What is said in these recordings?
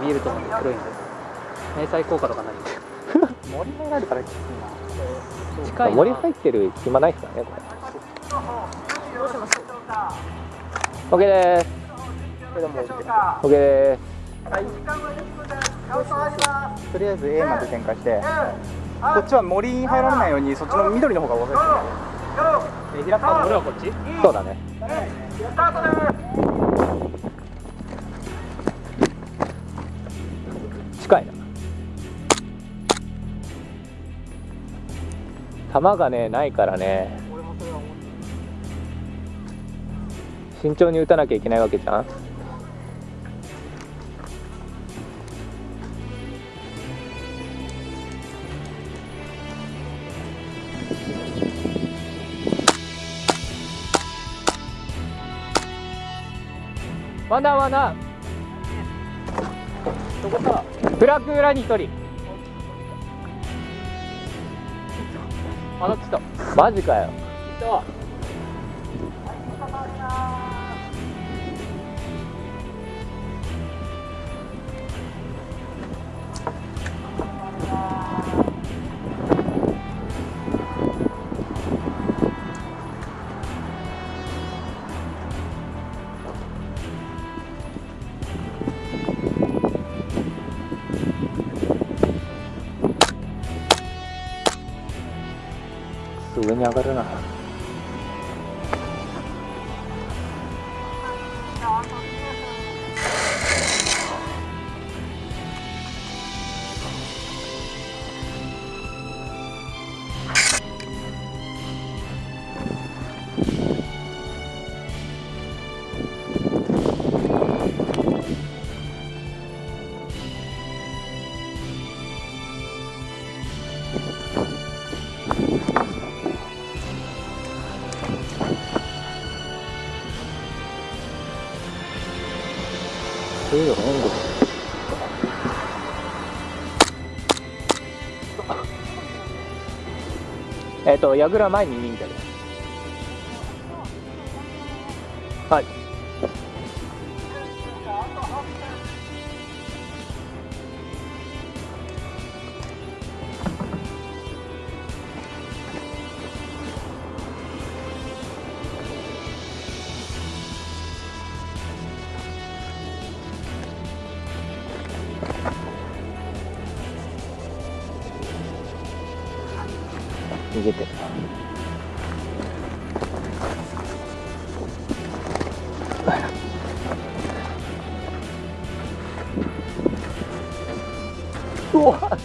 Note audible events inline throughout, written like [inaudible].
見えると思うんで黒いんで迷彩効果とかないんで森入られたらきついな近いな森入ってる暇ないっすからねこれ。OK です。それでも OK です。とりあえず A まで展開してこっちは森に入られないようにそっちの緑の方が分かるえ平川俺はこっち？そうだね近いな。球がねないからね。慎重に打たなきゃいけないわけじゃん。ワンダーワンダー。どこさブラック裏に一人。あっちとマジかよ。いた上に上がるそういうの援護えっ、と、矢倉前に忍者です。はい。逃げてる。うわ。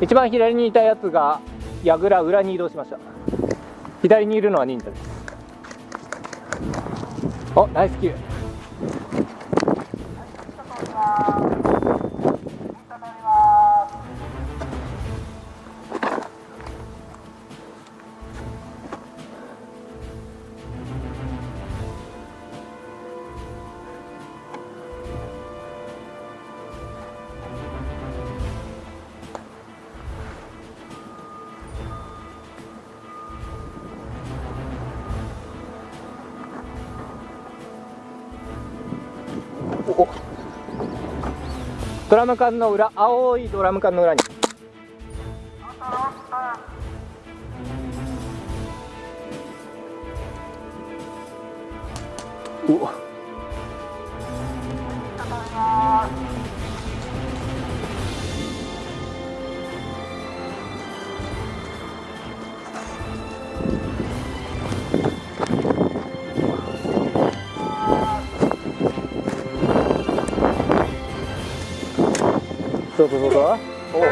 一番左にいたやつが櫓裏に移動しました。左にいるのは忍者です。おナイスキル。おドラム缶の裏青いドラム缶の裏に。うわ。そうかどうか。おお [laughs]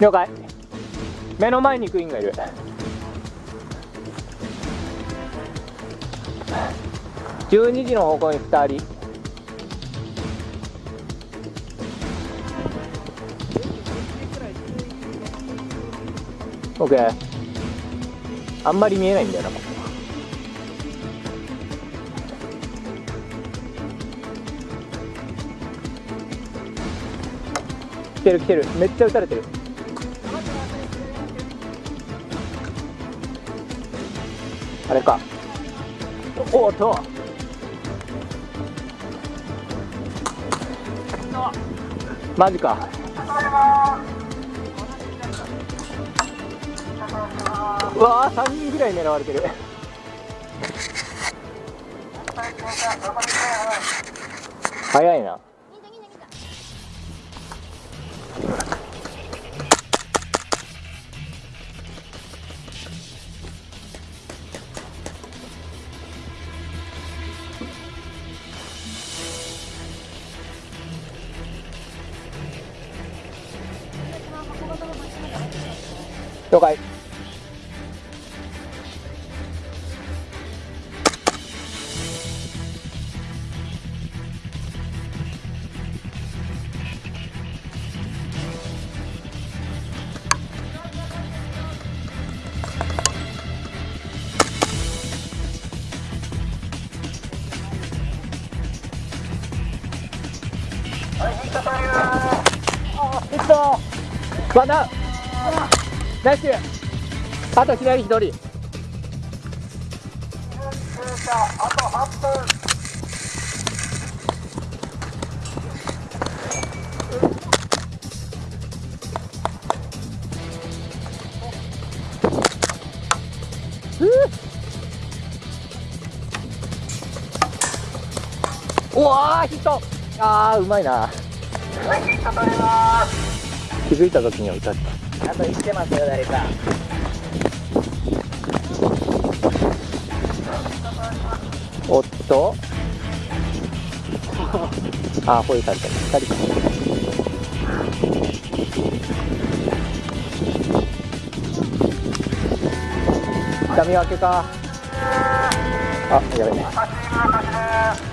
了解。目の前にクイーンがいる。12時の方向に2人。オッケー。あんまり見えないんだよな。ここ来てる来てる。めっちゃ撃たれてる。あれか。おっと。マジか。うわー3人ぐらい狙われてる。早いな。了解ナイスあと左一人。うわーヒット。あーうまいな。気づいた時には歌ったあと生きてますよ誰かおっと？[laughs] あーホイされてる2人。か痛み分けか。あやべえ。